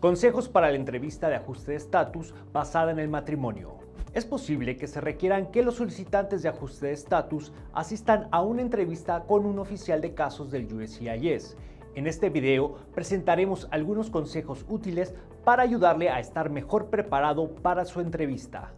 Consejos para la entrevista de ajuste de estatus basada en el matrimonio. Es posible que se requieran que los solicitantes de ajuste de estatus asistan a una entrevista con un oficial de casos del USCIS. En este video presentaremos algunos consejos útiles para ayudarle a estar mejor preparado para su entrevista.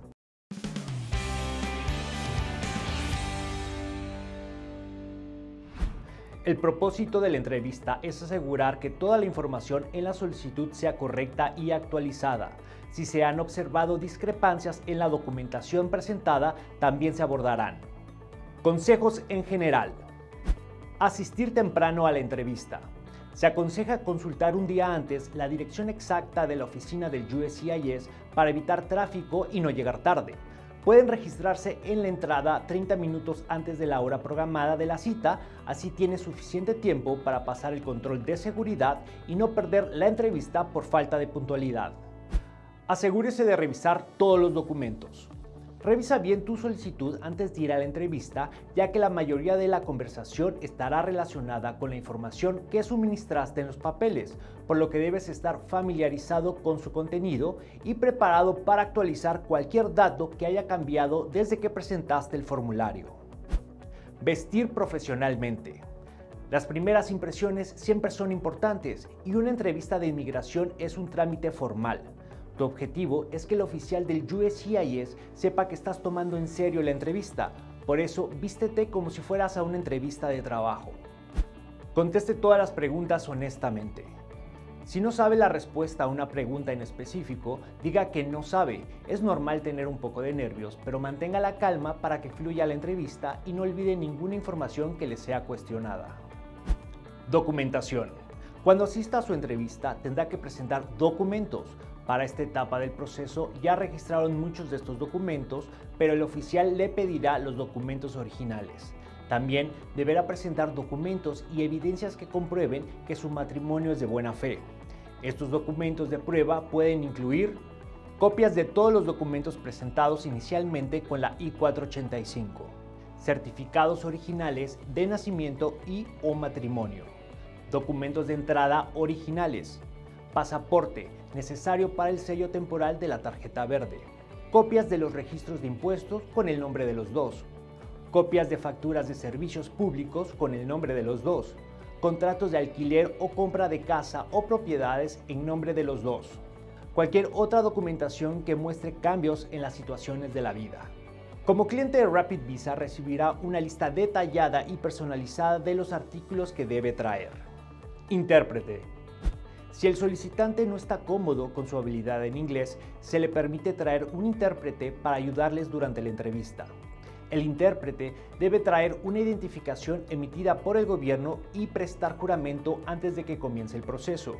El propósito de la entrevista es asegurar que toda la información en la solicitud sea correcta y actualizada. Si se han observado discrepancias en la documentación presentada, también se abordarán. Consejos en general. Asistir temprano a la entrevista. Se aconseja consultar un día antes la dirección exacta de la oficina del USCIS para evitar tráfico y no llegar tarde pueden registrarse en la entrada 30 minutos antes de la hora programada de la cita, así tiene suficiente tiempo para pasar el control de seguridad y no perder la entrevista por falta de puntualidad. Asegúrese de revisar todos los documentos. Revisa bien tu solicitud antes de ir a la entrevista, ya que la mayoría de la conversación estará relacionada con la información que suministraste en los papeles, por lo que debes estar familiarizado con su contenido y preparado para actualizar cualquier dato que haya cambiado desde que presentaste el formulario. Vestir profesionalmente. Las primeras impresiones siempre son importantes y una entrevista de inmigración es un trámite formal. Tu objetivo es que el oficial del USCIS sepa que estás tomando en serio la entrevista, por eso vístete como si fueras a una entrevista de trabajo. Conteste todas las preguntas honestamente. Si no sabe la respuesta a una pregunta en específico, diga que no sabe. Es normal tener un poco de nervios, pero mantenga la calma para que fluya la entrevista y no olvide ninguna información que le sea cuestionada. Documentación. Cuando asista a su entrevista, tendrá que presentar documentos, para esta etapa del proceso ya registraron muchos de estos documentos, pero el oficial le pedirá los documentos originales. También deberá presentar documentos y evidencias que comprueben que su matrimonio es de buena fe. Estos documentos de prueba pueden incluir copias de todos los documentos presentados inicialmente con la I-485, certificados originales de nacimiento y o matrimonio, documentos de entrada originales, pasaporte necesario para el sello temporal de la tarjeta verde, copias de los registros de impuestos con el nombre de los dos, copias de facturas de servicios públicos con el nombre de los dos, contratos de alquiler o compra de casa o propiedades en nombre de los dos, cualquier otra documentación que muestre cambios en las situaciones de la vida. Como cliente de Rapid Visa recibirá una lista detallada y personalizada de los artículos que debe traer. Intérprete si el solicitante no está cómodo con su habilidad en inglés, se le permite traer un intérprete para ayudarles durante la entrevista. El intérprete debe traer una identificación emitida por el gobierno y prestar juramento antes de que comience el proceso.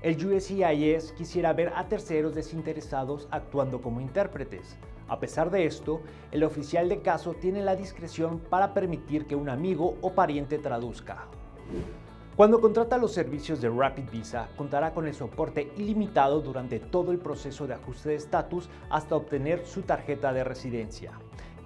El USCIS quisiera ver a terceros desinteresados actuando como intérpretes. A pesar de esto, el oficial de caso tiene la discreción para permitir que un amigo o pariente traduzca. Cuando contrata los servicios de Rapid Visa, contará con el soporte ilimitado durante todo el proceso de ajuste de estatus hasta obtener su tarjeta de residencia.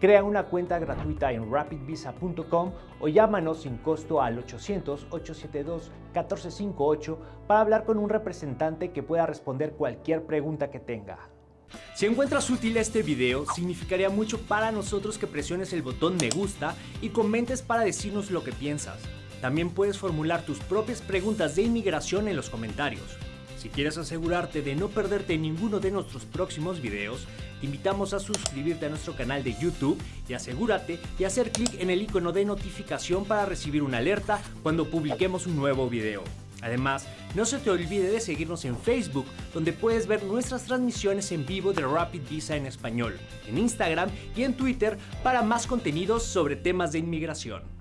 Crea una cuenta gratuita en rapidvisa.com o llámanos sin costo al 800-872-1458 para hablar con un representante que pueda responder cualquier pregunta que tenga. Si encuentras útil este video, significaría mucho para nosotros que presiones el botón me gusta y comentes para decirnos lo que piensas. También puedes formular tus propias preguntas de inmigración en los comentarios. Si quieres asegurarte de no perderte ninguno de nuestros próximos videos, te invitamos a suscribirte a nuestro canal de YouTube y asegúrate de hacer clic en el icono de notificación para recibir una alerta cuando publiquemos un nuevo video. Además, no se te olvide de seguirnos en Facebook, donde puedes ver nuestras transmisiones en vivo de Rapid Visa en español, en Instagram y en Twitter para más contenidos sobre temas de inmigración.